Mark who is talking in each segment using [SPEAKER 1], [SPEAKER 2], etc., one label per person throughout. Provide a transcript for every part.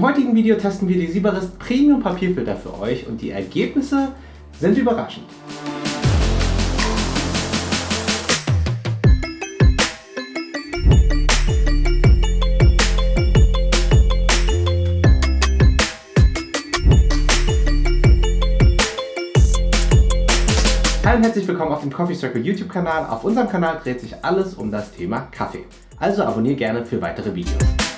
[SPEAKER 1] Im heutigen Video testen wir die Sieberist Premium Papierfilter für euch und die Ergebnisse sind überraschend. Hallo und herzlich willkommen auf dem Coffee Circle YouTube Kanal. Auf unserem Kanal dreht sich alles um das Thema Kaffee. Also abonniere gerne für weitere Videos.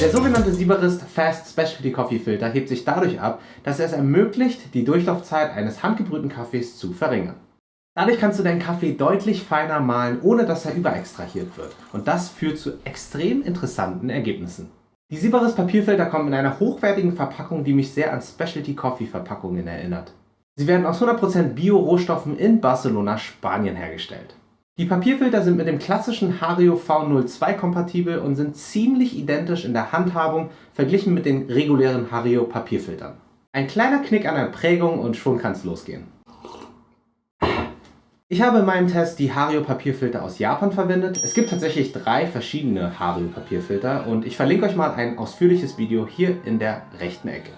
[SPEAKER 1] Der sogenannte Sieberist Fast Specialty Coffee Filter hebt sich dadurch ab, dass er es ermöglicht, die Durchlaufzeit eines handgebrühten Kaffees zu verringern. Dadurch kannst du deinen Kaffee deutlich feiner mahlen, ohne dass er überextrahiert wird. Und das führt zu extrem interessanten Ergebnissen. Die Sieberist Papierfilter kommen in einer hochwertigen Verpackung, die mich sehr an Specialty Coffee Verpackungen erinnert. Sie werden aus 100% Bio-Rohstoffen in Barcelona, Spanien hergestellt. Die Papierfilter sind mit dem klassischen Hario V02 kompatibel und sind ziemlich identisch in der Handhabung verglichen mit den regulären Hario Papierfiltern. Ein kleiner Knick an der Prägung und schon kann es losgehen. Ich habe in meinem Test die Hario Papierfilter aus Japan verwendet. Es gibt tatsächlich drei verschiedene Hario Papierfilter und ich verlinke euch mal ein ausführliches Video hier in der rechten Ecke.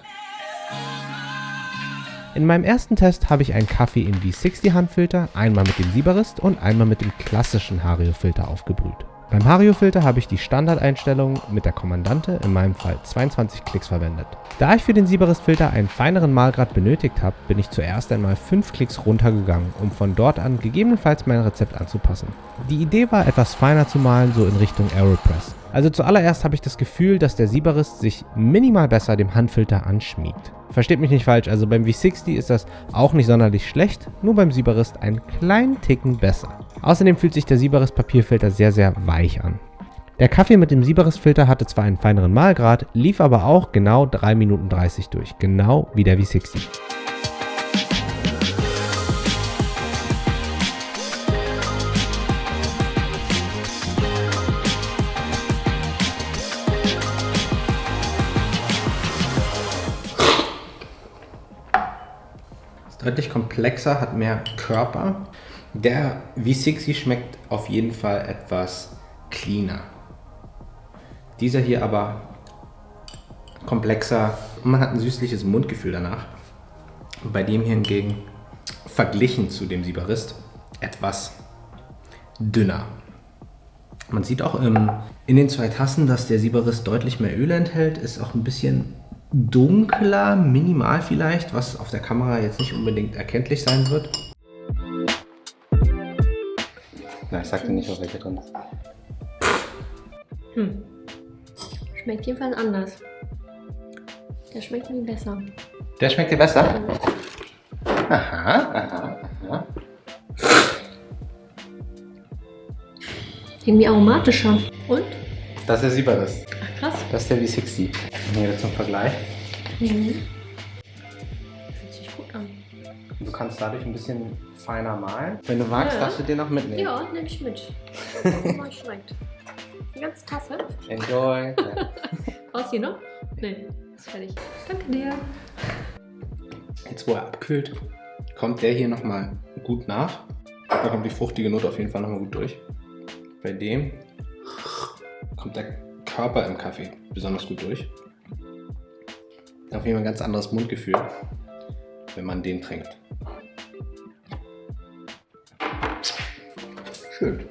[SPEAKER 1] In meinem ersten Test habe ich einen Kaffee im V60 Handfilter, einmal mit dem Sieberist und einmal mit dem klassischen Hario Filter aufgebrüht. Beim Hario Filter habe ich die Standardeinstellung mit der Kommandante, in meinem Fall 22 Klicks verwendet. Da ich für den Sieberist Filter einen feineren Malgrad benötigt habe, bin ich zuerst einmal 5 Klicks runtergegangen, um von dort an gegebenenfalls mein Rezept anzupassen. Die Idee war etwas feiner zu malen, so in Richtung Aeropress. Also zuallererst habe ich das Gefühl, dass der Sieberist sich minimal besser dem Handfilter anschmiegt. Versteht mich nicht falsch, also beim V60 ist das auch nicht sonderlich schlecht, nur beim Sieberist einen kleinen Ticken besser. Außerdem fühlt sich der Sieberist Papierfilter sehr sehr weich an. Der Kaffee mit dem Sieberist Filter hatte zwar einen feineren Mahlgrad, lief aber auch genau 3 Minuten 30 durch, genau wie der V60. Deutlich komplexer, hat mehr Körper. Der V60 schmeckt auf jeden Fall etwas cleaner. Dieser hier aber komplexer. Man hat ein süßliches Mundgefühl danach. Bei dem hier hingegen, verglichen zu dem Sieberist, etwas dünner. Man sieht auch in den zwei Tassen, dass der Sieberist deutlich mehr Öl enthält, ist auch ein bisschen dunkler, minimal vielleicht, was auf der Kamera jetzt nicht unbedingt erkenntlich sein wird. Na, ich sagte nicht, auf welche drin ist.
[SPEAKER 2] Hm. Schmeckt jedenfalls anders. Der schmeckt mir besser.
[SPEAKER 1] Der schmeckt dir besser? Aha, aha, aha.
[SPEAKER 2] Irgendwie aromatischer. Und?
[SPEAKER 1] Das ist der Sieberis.
[SPEAKER 2] Ach krass.
[SPEAKER 1] Das ist der V60. Hier zum Vergleich. Mhm.
[SPEAKER 2] Fühlt sich gut an.
[SPEAKER 1] Du kannst dadurch ein bisschen feiner malen. Wenn du magst, ja. darfst du den noch mitnehmen.
[SPEAKER 2] Ja, nehme ich mit. Mal schmeckt. Die ganze Tasse.
[SPEAKER 1] Enjoy.
[SPEAKER 2] Aus hier noch? Nee, ist fertig. Danke dir.
[SPEAKER 1] Jetzt, wo er abkühlt, kommt der hier nochmal gut nach. Da kommt die fruchtige Note auf jeden Fall nochmal gut durch. Bei dem kommt der Körper im Kaffee besonders gut durch. Auf jeden Fall ein ganz anderes Mundgefühl, wenn man den trinkt. Schön.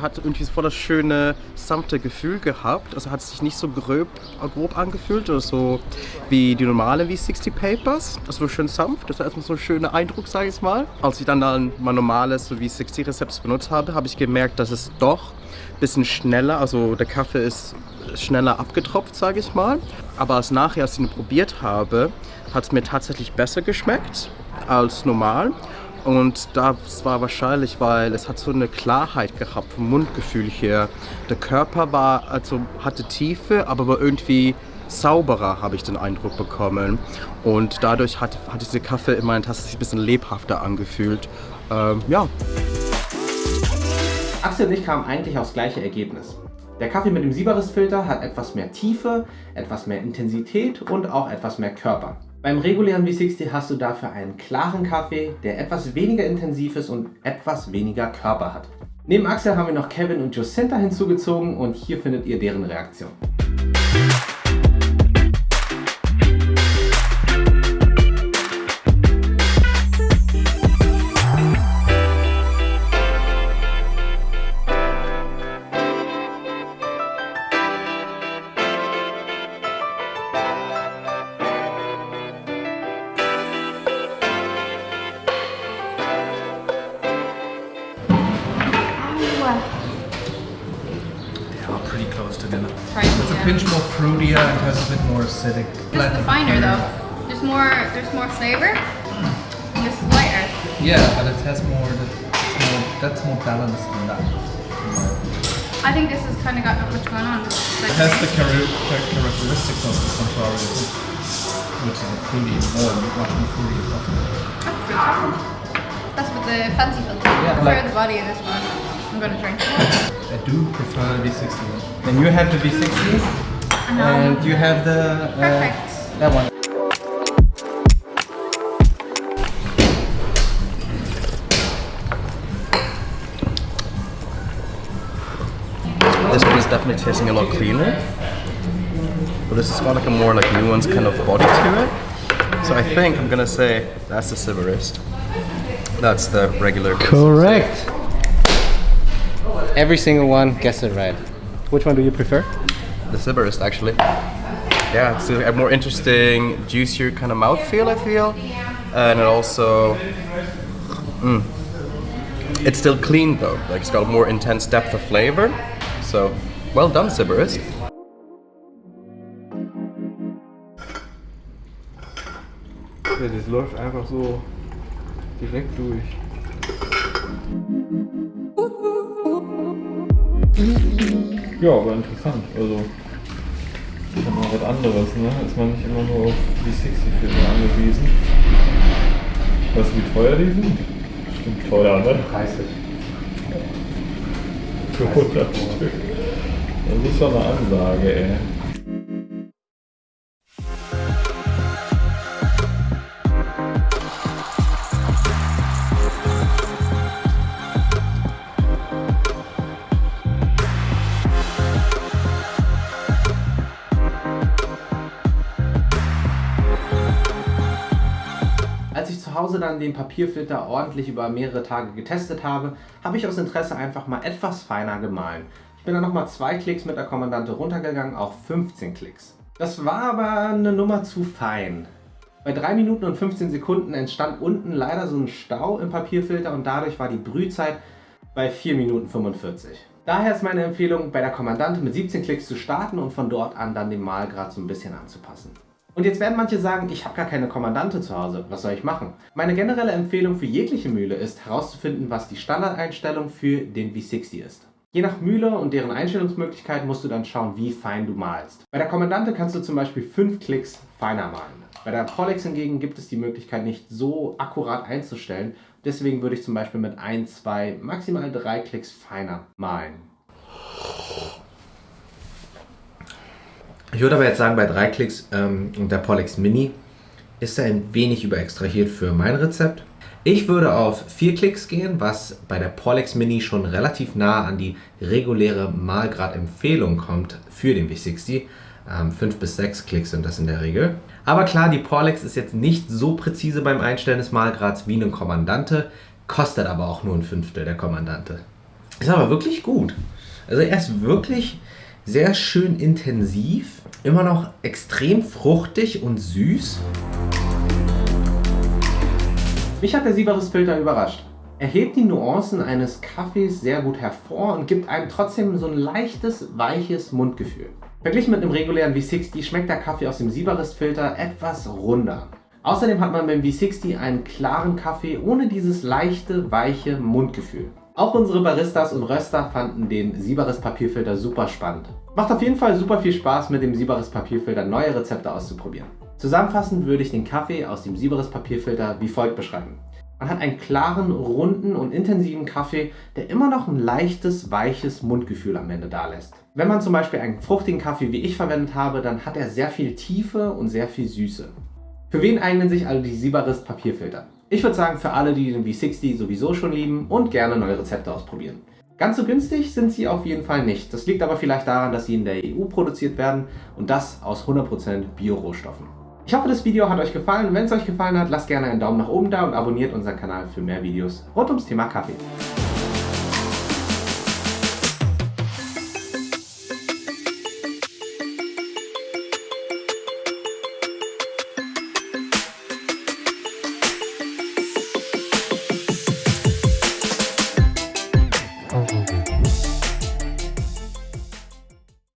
[SPEAKER 3] Hat irgendwie voll das schöne, sanfte Gefühl gehabt. Also hat sich nicht so grob, grob angefühlt oder so wie die normalen V60 Papers. Das war schön sanft, das war erstmal so ein schöner Eindruck, sage ich mal. Als ich dann, dann mein normales so V60 Rezept benutzt habe, habe ich gemerkt, dass es doch ein bisschen schneller, also der Kaffee ist schneller abgetropft, sage ich mal. Aber als nachher, als ich ihn probiert habe, hat es mir tatsächlich besser geschmeckt als normal. Und das war wahrscheinlich, weil es hat so eine Klarheit gehabt vom Mundgefühl her. Der Körper war, also hatte Tiefe, aber war irgendwie sauberer, habe ich den Eindruck bekommen. Und dadurch hat, hat diese Kaffee in meiner Tasse sich ein bisschen lebhafter angefühlt. ähm, ja.
[SPEAKER 1] Axel und ich kamen eigentlich aufs gleiche Ergebnis. Der Kaffee mit dem Sieberist-Filter hat etwas mehr Tiefe, etwas mehr Intensität und auch etwas mehr Körper. Beim regulären V60 hast du dafür einen klaren Kaffee, der etwas weniger intensiv ist und etwas weniger Körper hat. Neben Axel haben wir noch Kevin und Jacinta hinzugezogen und hier findet ihr deren Reaktion.
[SPEAKER 4] Pretty close together.
[SPEAKER 5] Right,
[SPEAKER 4] It's a
[SPEAKER 5] yeah.
[SPEAKER 4] pinch more fruitier and has a bit more acidic.
[SPEAKER 5] This is the finer
[SPEAKER 4] flavor.
[SPEAKER 5] though. There's more there's more flavour. And this is lighter.
[SPEAKER 4] Yeah, but it has more. That's more, that's more balanced than that.
[SPEAKER 5] I think this has kind of got not much going on. This like
[SPEAKER 4] It has the char- char- characteristics of the Centrario, which is a fruity, more much more fruity coffee.
[SPEAKER 5] That's fruit. That's with the fancy filter.
[SPEAKER 4] Yeah, like-
[SPEAKER 5] the body of this one. I'm gonna drink.
[SPEAKER 4] I do prefer the V60 one.
[SPEAKER 1] Then you have the V60 and you have the... uh,
[SPEAKER 5] Perfect.
[SPEAKER 1] that one.
[SPEAKER 3] This one is definitely tasting a lot cleaner. But this has got like a more like nuanced kind of body to it. So I think I'm gonna say that's the Silverist. That's the regular.
[SPEAKER 1] Correct. Every single one guessed it right. Which one do you prefer?
[SPEAKER 3] The Silverist actually. Yeah, it's a more interesting, juicier kind of mouthfeel I feel. And it also mm, it's still clean though. Like it's got a more intense depth of flavor. So well done, Silverist.
[SPEAKER 6] Ja, das läuft einfach so direkt durch. Ja, aber interessant. Also, ist ja mal was anderes, ne? Ist man nicht immer nur auf die 60-Filme angewiesen. Weißt du, wie teuer die sind? Stimmt teuer, ne?
[SPEAKER 1] 30.
[SPEAKER 6] Für 100 Stück. Das ist schon eine Ansage, ey.
[SPEAKER 1] Hause dann den Papierfilter ordentlich über mehrere Tage getestet habe, habe ich aus Interesse einfach mal etwas feiner gemahlen. Ich bin dann nochmal zwei Klicks mit der Kommandante runtergegangen auf 15 Klicks. Das war aber eine Nummer zu fein. Bei 3 Minuten und 15 Sekunden entstand unten leider so ein Stau im Papierfilter und dadurch war die Brühzeit bei 4 Minuten 45. Daher ist meine Empfehlung, bei der Kommandante mit 17 Klicks zu starten und von dort an dann den Mahlgrad so ein bisschen anzupassen. Und jetzt werden manche sagen, ich habe gar keine Kommandante zu Hause, was soll ich machen? Meine generelle Empfehlung für jegliche Mühle ist herauszufinden, was die Standardeinstellung für den V60 ist. Je nach Mühle und deren Einstellungsmöglichkeit musst du dann schauen, wie fein du malst. Bei der Kommandante kannst du zum Beispiel 5 Klicks feiner malen. Bei der Pollex hingegen gibt es die Möglichkeit nicht so akkurat einzustellen, deswegen würde ich zum Beispiel mit 1, 2, maximal 3 Klicks feiner malen. Ich würde aber jetzt sagen, bei 3 Klicks ähm, und der Pollex Mini ist er ein wenig überextrahiert für mein Rezept. Ich würde auf 4 Klicks gehen, was bei der Pollex Mini schon relativ nah an die reguläre Malgrad-Empfehlung kommt für den V60. 5 bis 6 Klicks sind das in der Regel. Aber klar, die Pollex ist jetzt nicht so präzise beim Einstellen des Malgrads wie eine Kommandante, kostet aber auch nur ein Fünftel der Kommandante. Ist aber wirklich gut. Also er ist wirklich sehr schön intensiv, immer noch extrem fruchtig und süß. Mich hat der Sieberist-Filter überrascht. Er hebt die Nuancen eines Kaffees sehr gut hervor und gibt einem trotzdem so ein leichtes, weiches Mundgefühl. Verglichen mit einem regulären V60 schmeckt der Kaffee aus dem Sieberist-Filter etwas runder. Außerdem hat man beim V60 einen klaren Kaffee ohne dieses leichte, weiche Mundgefühl. Auch unsere Baristas und Röster fanden den Sieberist Papierfilter super spannend. Macht auf jeden Fall super viel Spaß mit dem Sieberist Papierfilter neue Rezepte auszuprobieren. Zusammenfassend würde ich den Kaffee aus dem Sieberist Papierfilter wie folgt beschreiben. Man hat einen klaren, runden und intensiven Kaffee, der immer noch ein leichtes, weiches Mundgefühl am Ende da lässt. Wenn man zum Beispiel einen fruchtigen Kaffee wie ich verwendet habe, dann hat er sehr viel Tiefe und sehr viel Süße. Für wen eignen sich also die Sibarist Papierfilter? Ich würde sagen für alle, die den V60 sowieso schon lieben und gerne neue Rezepte ausprobieren. Ganz so günstig sind sie auf jeden Fall nicht. Das liegt aber vielleicht daran, dass sie in der EU produziert werden und das aus 100% Bio-Rohstoffen. Ich hoffe, das Video hat euch gefallen. Wenn es euch gefallen hat, lasst gerne einen Daumen nach oben da und abonniert unseren Kanal für mehr Videos rund ums Thema Kaffee.